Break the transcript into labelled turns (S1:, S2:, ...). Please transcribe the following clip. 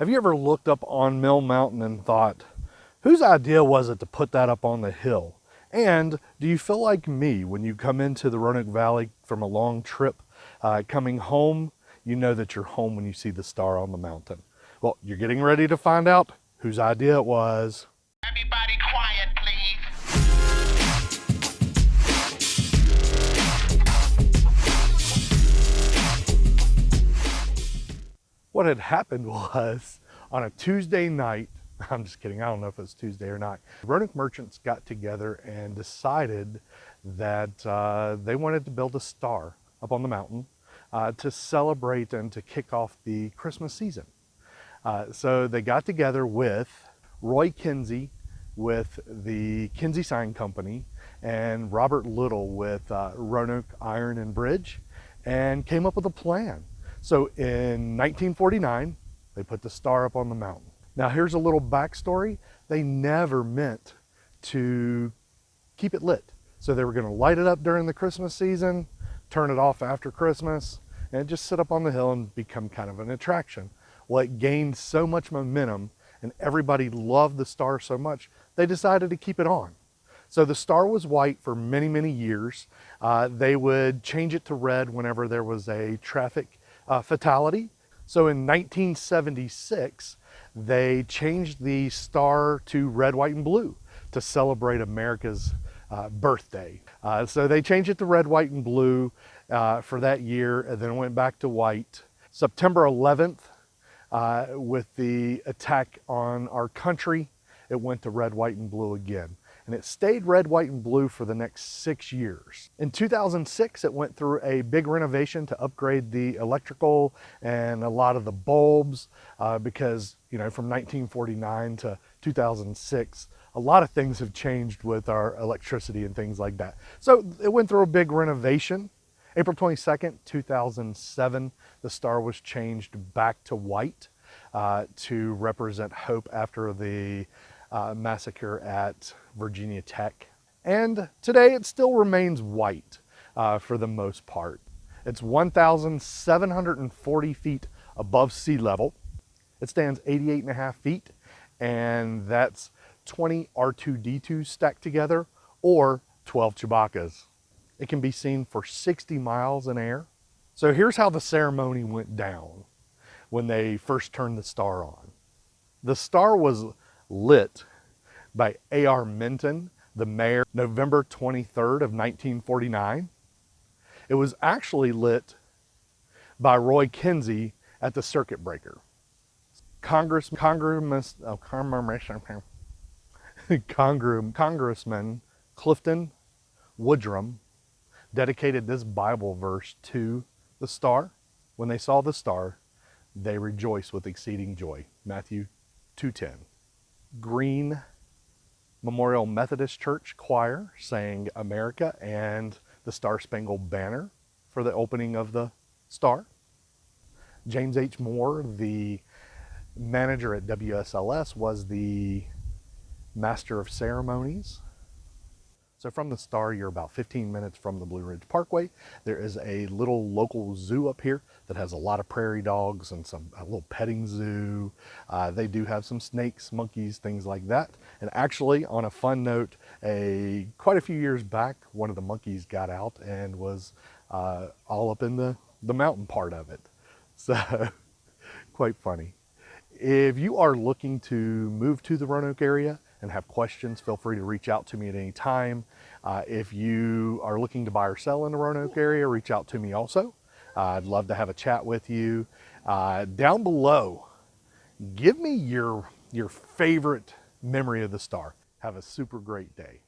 S1: Have you ever looked up on Mill Mountain and thought, whose idea was it to put that up on the hill? And do you feel like me when you come into the Roanoke Valley from a long trip, uh, coming home, you know that you're home when you see the star on the mountain? Well, you're getting ready to find out whose idea it was. What had happened was on a Tuesday night, I'm just kidding, I don't know if it was Tuesday or not, Roanoke merchants got together and decided that uh, they wanted to build a star up on the mountain uh, to celebrate and to kick off the Christmas season. Uh, so they got together with Roy Kinsey with the Kinsey Sign Company and Robert Little with uh, Roanoke Iron and Bridge and came up with a plan. So in 1949, they put the star up on the mountain. Now here's a little backstory. They never meant to keep it lit. So they were gonna light it up during the Christmas season, turn it off after Christmas, and just sit up on the hill and become kind of an attraction. Well, it gained so much momentum and everybody loved the star so much, they decided to keep it on. So the star was white for many, many years. Uh, they would change it to red whenever there was a traffic uh, fatality. So in 1976, they changed the star to red, white, and blue to celebrate America's uh, birthday. Uh, so they changed it to red, white, and blue uh, for that year, and then went back to white. September 11th, uh, with the attack on our country, it went to red, white, and blue again and it stayed red, white, and blue for the next six years. In 2006, it went through a big renovation to upgrade the electrical and a lot of the bulbs uh, because, you know, from 1949 to 2006, a lot of things have changed with our electricity and things like that. So it went through a big renovation. April 22nd, 2007, the star was changed back to white uh, to represent hope after the uh, massacre at Virginia Tech. And today it still remains white uh, for the most part. It's 1,740 feet above sea level. It stands 88 and a half feet, and that's 20 R2-D2s stacked together or 12 Chewbacca's. It can be seen for 60 miles in air. So here's how the ceremony went down when they first turned the star on. The star was lit by A.R. Minton, the mayor, November 23rd of 1949. It was actually lit by Roy Kinsey at the circuit breaker. Congress, Congress, oh, Congress, Congressman Clifton Woodrum dedicated this Bible verse to the star. When they saw the star, they rejoiced with exceeding joy. Matthew 2.10. Greene Memorial Methodist Church Choir sang America and the Star Spangled Banner for the opening of the star. James H. Moore, the manager at WSLS, was the master of ceremonies so from the star, you're about 15 minutes from the Blue Ridge Parkway. There is a little local zoo up here that has a lot of prairie dogs and some a little petting zoo. Uh, they do have some snakes, monkeys, things like that. And actually, on a fun note, a quite a few years back, one of the monkeys got out and was uh, all up in the, the mountain part of it. So quite funny. If you are looking to move to the Roanoke area, and have questions, feel free to reach out to me at any time. Uh, if you are looking to buy or sell in the Roanoke area, reach out to me also. Uh, I'd love to have a chat with you. Uh, down below, give me your, your favorite memory of the star. Have a super great day.